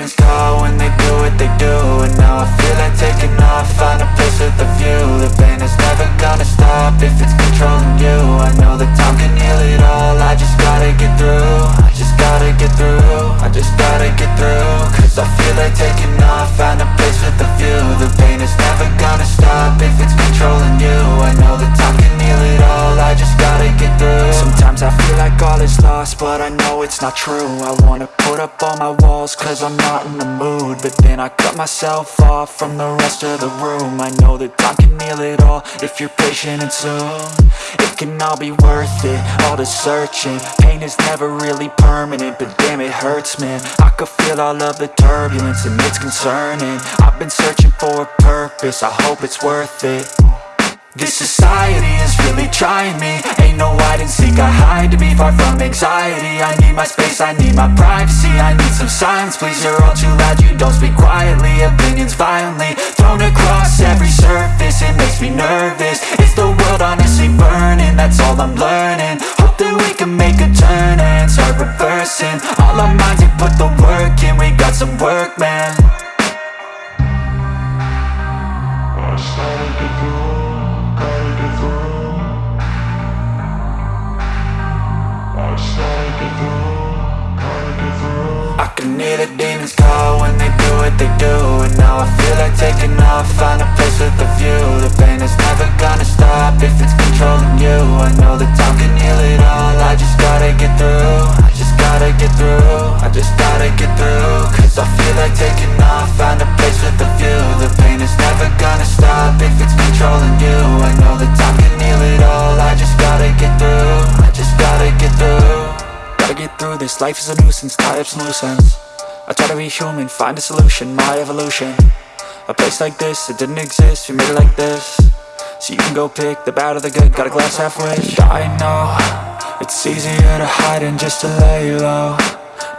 demons call when they do what they do. And now I feel like taking off, find a place with a view. The pain is never gonna stop if it's controlling you. I know that time can heal it all, I just gotta get through. I just gotta get through, I just gotta get through. Cause I feel like taking off, find a place with a view. The pain is never gonna stop if it's controlling you. I know that time can like all is lost, but I know it's not true. I wanna put up all my walls, cause I'm not in the mood. But then I cut myself off from the rest of the room. I know that time can heal it all, if you're patient and soon. It can all be worth it, all the searching. Pain is never really permanent, but damn it hurts man. I could feel all of the turbulence and it's concerning. I've been searching for a purpose, I hope it's worth it this society is really trying me. Ain't no hide and seek, I hide to be far from anxiety. I need my space, I need my privacy. I need some silence, please, you're all too loud. You don't speak quietly, opinions violently Thrown across every surface, it makes me nervous. Is the world honestly burning? That's all I'm learning. Hope that we can make a turn and start reversing. All our minds, we put the work in. We got some work, man they do And now I feel like taking off, find a place with a view. The pain is never gonna stop if it's controlling you. I know that time can heal it all, I just gotta get through. I just gotta get through, I just gotta get through. Cause I feel like taking off, find a place with a view. The pain is never gonna stop if it's controlling you. I know that time can heal it all, I just gotta get through. I just gotta get through. Gotta get through this, life is a nuisance, tie up some loose ends I try to be human, find a solution, my evolution. A place like this, it didn't exist, we made it like this. So you can go pick the bad or the good, got a glass halfway I know, it's easier to hide than just to lay low.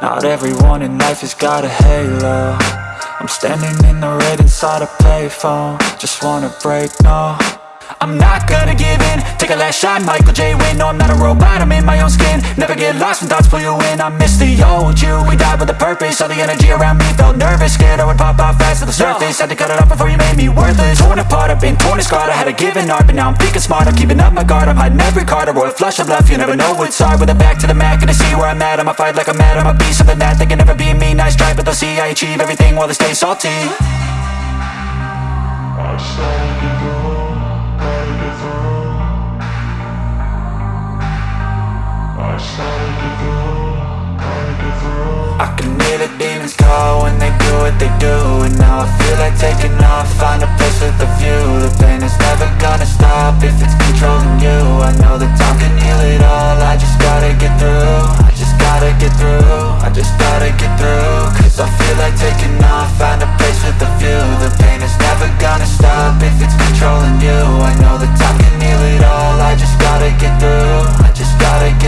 Not everyone in life has got a halo. I'm standing in the red inside a payphone. Just wanna break, no I'm not gonna give in. Take a last shot, Michael J. Win No, I'm not a robot, I'm in my own skin. Never get lost when thoughts pull you in. I miss the old you, we died with a purpose. All the energy around me felt nervous. Scared I would pop off fast to the surface. Had to cut it off before you made me worthless. Torn apart, I've been torn and scarred. I had a given art, but now I'm thinking smart. I'm keeping up my guard, I'm hiding every card. A royal flush of love, you never know what's hard. With a back to the mat, gonna see where I'm at. I'ma fight like I'm mad, I'ma be something that They can never be me, nice try But they'll see I achieve everything while they stay salty I can hear the demons call when they do what they do And now I feel like taking off, find a place with a view. The pain is never gonna stop if it's controlling you. I know that time can heal it all, I just gotta get through I just gotta get through, I just gotta get through. Cause I feel like taking off, find a place with a view. The pain is never gonna stop if it's controlling you. I know that time can heal it all, I just gotta get through I just gotta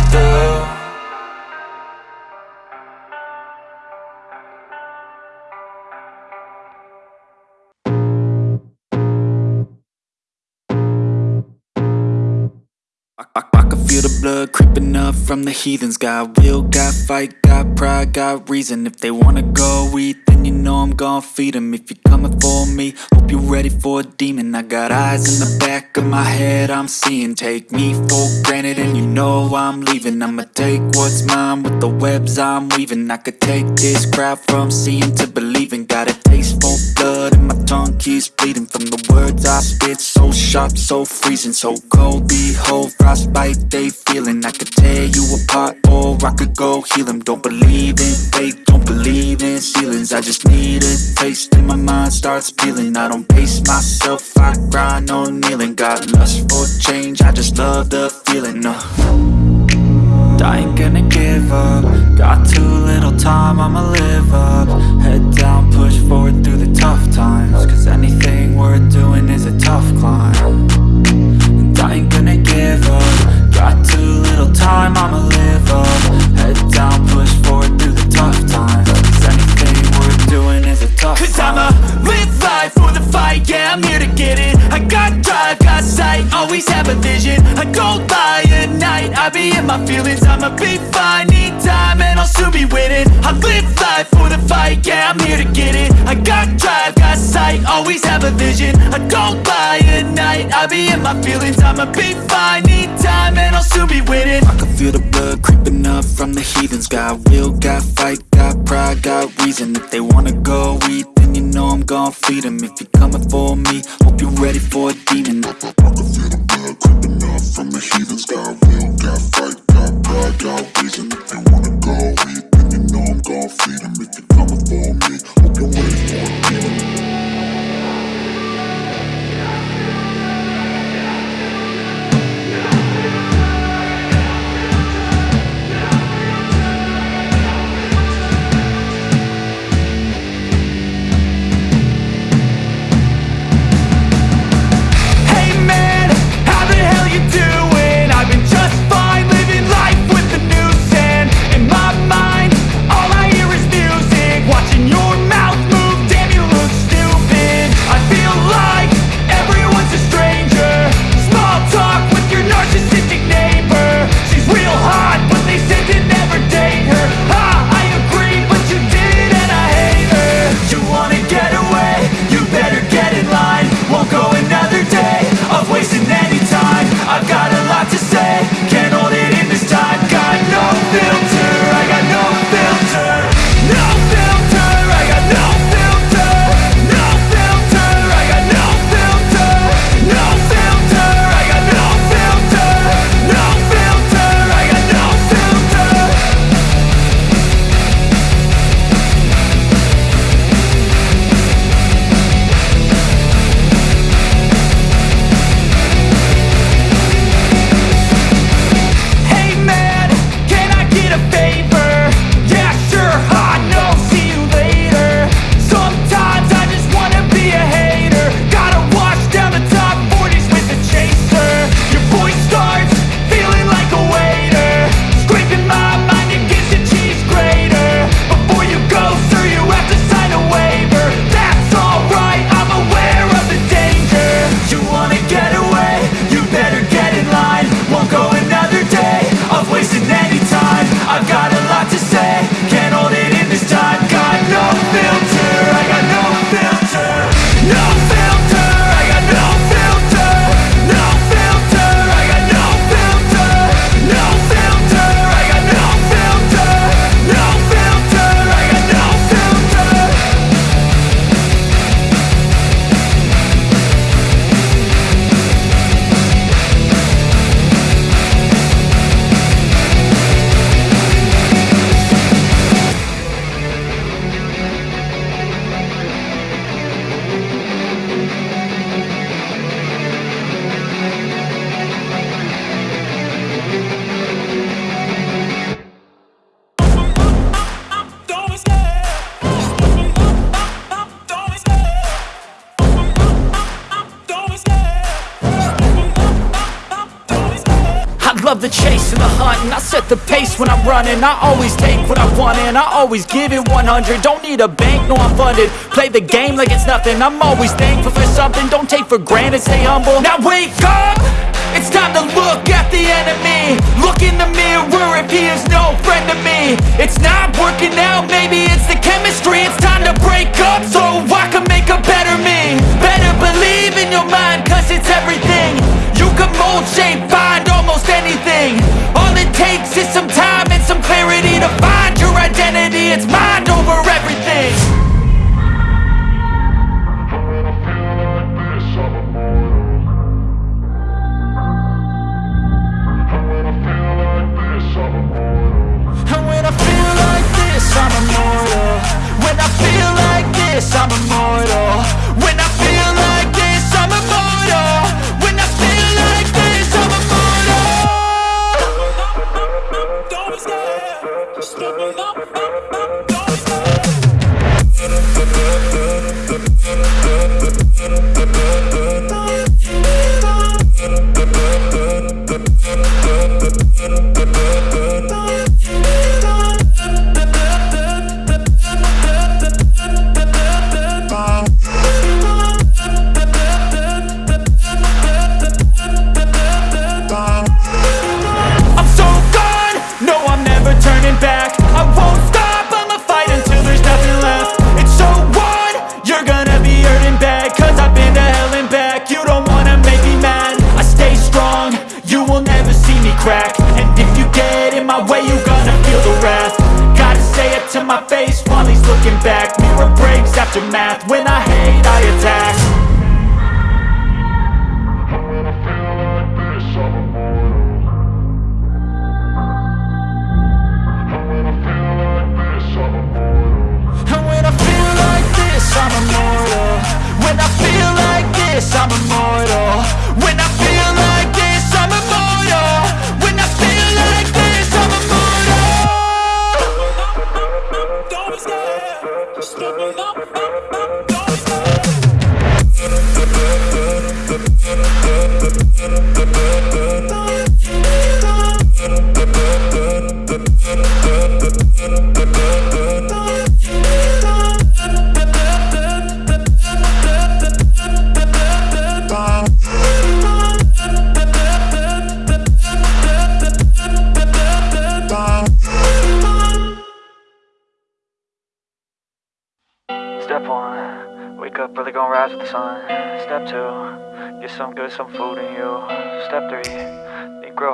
blood creeping up from the heathens. Got will, got fight, got pride, got reason. If they wanna go eat, then you know I'm gon' feed 'em. If you're coming for me, hope you're ready for a demon. I got eyes in the back of my head, I'm seeing. Take me for granted and you know I'm leaving. I'ma take what's mine with the webs I'm weaving. I could take this crowd from seeing to believing. Got a taste for blood and my keeps bleeding From the words I spit, so sharp, so freezing So cold, behold, frostbite they feeling. I could tear you apart or I could go heal them Don't believe in fate, don't believe in ceilings. I just need a taste and my mind starts peeling. I don't pace myself, I grind on kneeling. Got lust for change, I just love the feeling uh. I ain't gonna give up. Got too little time, I'ma live up. Head down, anything worth doing is a tough climb. And I ain't gonna give up. Got too little time, I'ma live up. Head down, push forward through the tough times. Cause anything worth doing is a tough Cause climb. I'ma live life for the fight, yeah, I'm here to get it. I got drive, got sight, always have a vision. I go by at night, I be in my feelings. I'ma be fine, I'll be winning. I live life for the fight, yeah, I'm here to get it. I got drive, got sight, always have a vision. I don't lie at night, I be in my feelings. I'ma be fine, need time, and I'll soon be winning. I can feel the blood creeping up from the heathens. Got will, got fight, got pride, got reason. If they wanna go eat, then you know I'm gon' feed 'em. If you're coming for me, hope you're ready for a demon. I can feel the blood creeping up from the heathens. Got will, got fight, got pride, got reason If they wanna go. Eat, then you know I'm gon' feed 'em If you're coming for me, hope you're ready for running. I always take what I want and I always give it 100 Don't need a bank, no I'm funded. Play the game like it's nothing. I'm always thankful for something. Don't take for granted, stay humble. Now wake up! It's time to look at the enemy. Look in the mirror if he is no friend to me. It's not working out, maybe it's the chemistry. It's time to break up so I can make a better me. Better believe in your mind cause it's everything. You can mold, shape, find almost anything. All it takes is some time some clarity To find your identity, it's mind over everything. And when I feel like this, I'm immortal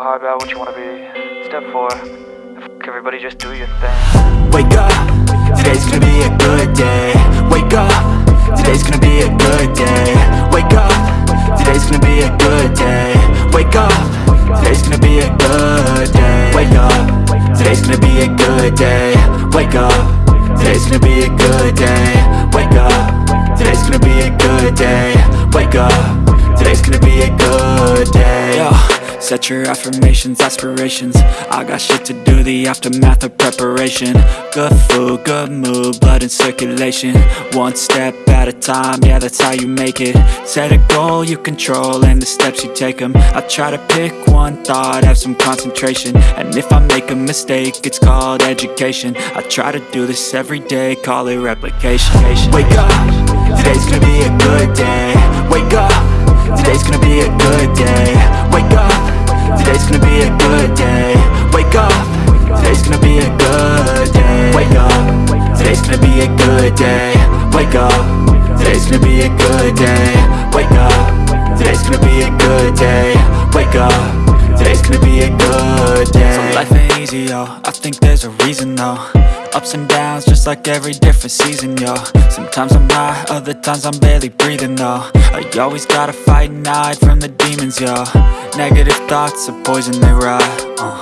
hard about what you wanna be. Step four, fuck everybody, just do your thing. Wake up, today's gonna be a good day. Wake up, today's gonna be a good day. Wake up, today's gonna be a good day. Wake up, today's gonna be a good day. Wake up, today's gonna be a good day. Wake up, today's gonna be a good day. Wake up, today's gonna be a good day. Wake up, today's gonna be a good day. Yo. Set your affirmations, aspirations. I got shit to do, the aftermath of preparation. Good food, good mood, blood in circulation. One step at a time, yeah that's how you make it. Set a goal you control and the steps you take them I try to pick one thought, have some concentration. And if I make a mistake, it's called education. I try to do this every day, call it replication. Wake up, today's gonna be a good day. Wake up, today's gonna be a good day. Wake up, today's gonna be a good day. Wake up, today's gonna be a good day. Wake up, today's gonna be a good day. Wake up, today's gonna be a good day. Wake up, today's gonna be a good day. Wake up, today's gonna be a good day life ain't easy, yo, I think there's a reason though Ups and downs, just like every different season, yo Sometimes I'm high, other times I'm barely breathing, though I always gotta fight and hide from the demons, yo Negative thoughts are poison, they rot, uh.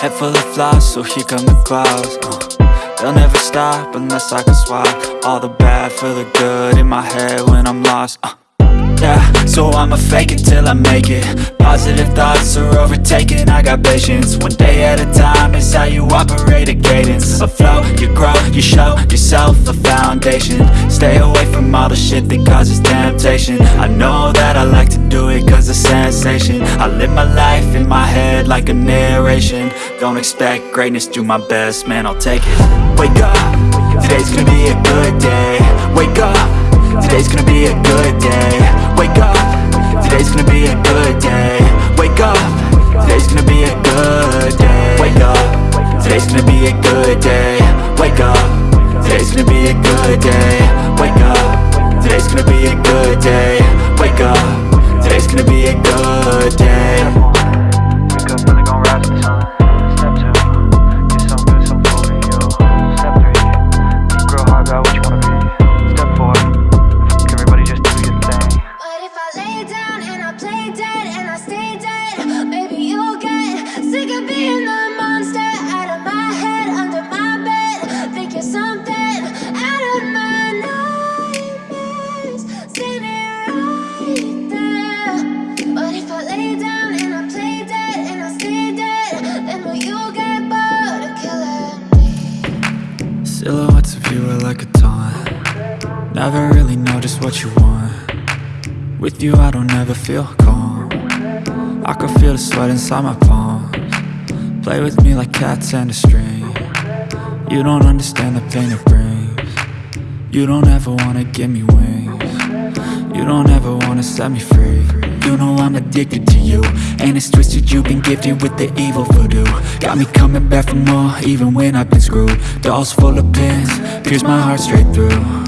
Head full of flies, so here come the clouds, uh. They'll never stop unless I can swap All the bad for the good in my head when I'm lost, uh. Yeah, so I'ma fake it till I make it. Positive thoughts are overtaken, I got patience. One day at a time is how you operate a cadence. A flow, you grow, you show yourself a foundation. Stay away from all the shit that causes temptation. I know that I like to do it cause it's sensation. I live my life in my head like a narration. Don't expect greatness, do my best, man, I'll take it. Wake up, today's gonna be a good day. Wake up Today's gonna be a good day gonna be a good day. Wake up. Today's gonna be a good day. Wake up. Today's gonna be a good day. Wake up. Today's gonna be a good day. Wake up early, gonna rise with the sun. You I don't ever feel calm. I can feel the sweat inside my palms. Play with me like cats and a string. You don't understand the pain it brings. You don't ever wanna give me wings. You don't ever wanna set me free. You know I'm addicted to you And it's twisted you've been gifted with the evil voodoo. Got me coming back for more even when I've been screwed. Dolls full of pins, pierce my heart straight through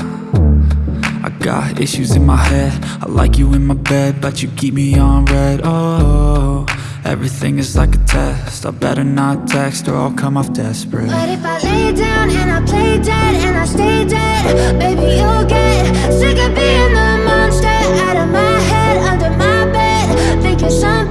got issues in my head. I like you in my bed, but you keep me on red. Oh, Everything is like a test. I better not text or I'll come off desperate. But if I lay down and I play dead and I stay dead Baby, you'll get sick of being the monster Out of my head, under my bed Think you're something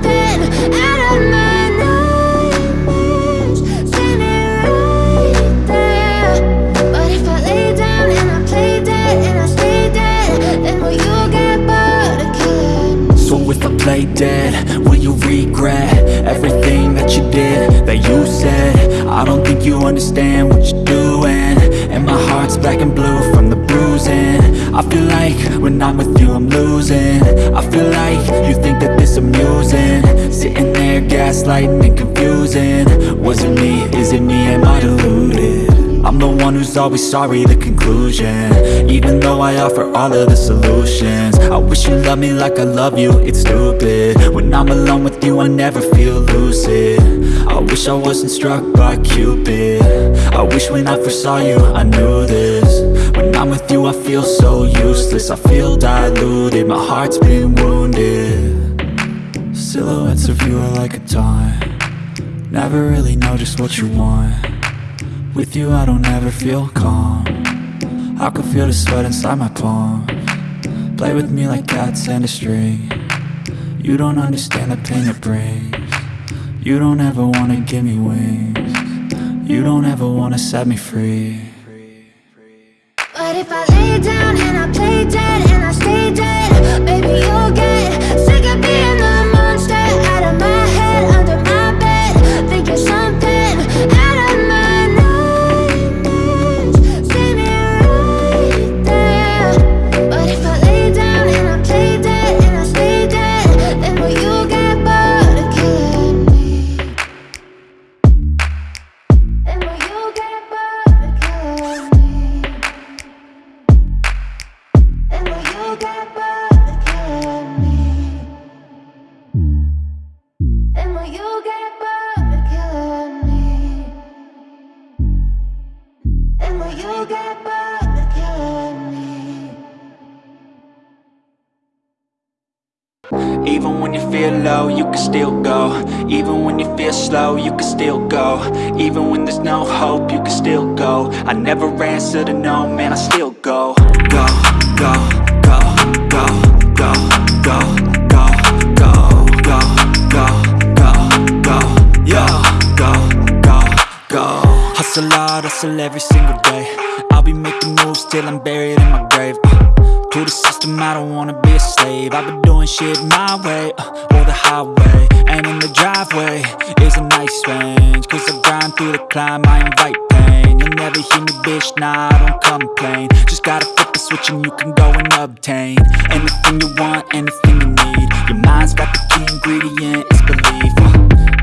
I play dead, will you regret Everything that you did, that you said? I don't think you understand what you're doing. And my heart's black and blue from the bruising. I feel like when I'm with you I'm losing. I feel like you think that this amusing. Sitting there gaslighting and confusing. Was it me, is it me, am I deluded? I'm the one who's always sorry, the conclusion. Even though I offer all of the solutions. I wish you loved me like I love you, it's stupid. When I'm alone with you, I never feel lucid. I wish I wasn't struck by Cupid. I wish when I first saw you, I knew this. When I'm with you, I feel so useless. I feel diluted, my heart's been wounded. Silhouettes of you are like a taunt. Never really know just what you want with you I don't ever feel calm. I can feel the sweat inside my palm. Play with me like cats and a string. You don't understand the pain it brings. You don't ever wanna give me wings. You don't ever wanna set me free. But if I lay down and I play dead still go Even when you feel slow, you can still go Even when there's no hope, you can still go I never answer to no, man, I still go Go, go, go, go, go, go, go, go, go, go, go, go, go, go, Hustle hard, hustle every single day I'll be making moves till I'm buried in my grave uh. To the system, I don't wanna be a slave. I've been doing shit my way, uh, or the highway. And in the driveway is a nice range Cause I grind through the climb, I invite pain. You'll never hear me, bitch, nah, I don't complain. Just gotta flip the switch and you can go and obtain Anything you want, anything you need. Your mind's got the key ingredient, it's belief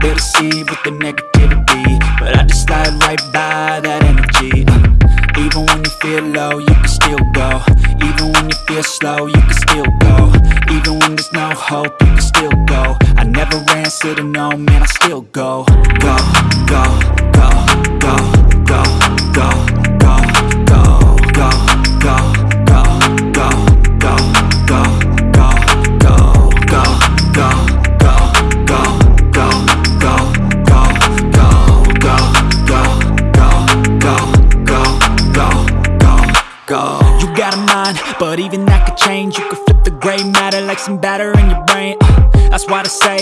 uh, They'll with the negativity But I just slide right by that energy. Uh, even when you feel low, you can still go. Even when you feel slow, you can still go. Even when there's no hope, you can still go. I never answer to no, man, I still go, go, go, go, go, go, go, gray matter like some batter in your brain. Uh, that's why I say,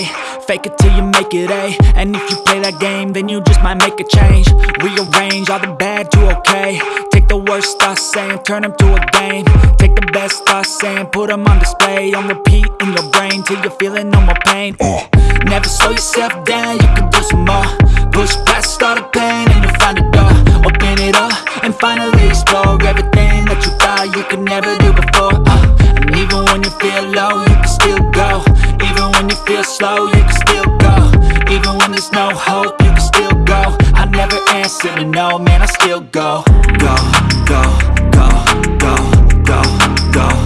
fake it till you make it A. And if you play that game, then you just might make a change. Rearrange all the bad to okay. Take the worst thoughts saying, turn them to a game. Take the best thoughts saying, put them on display. On repeat in your brain till you're feeling no more pain. Uh, never slow yourself down, you can do some more. Push past all the pain and you'll find a door. Open it up and finally explore everything that you thought you could never do before. Uh, even when you feel low, you can still go. Even when you feel slow, you can still go. Even when there's no hope, you can still go. I never answer to no, man, I still go. Go, go, go, go, go, go.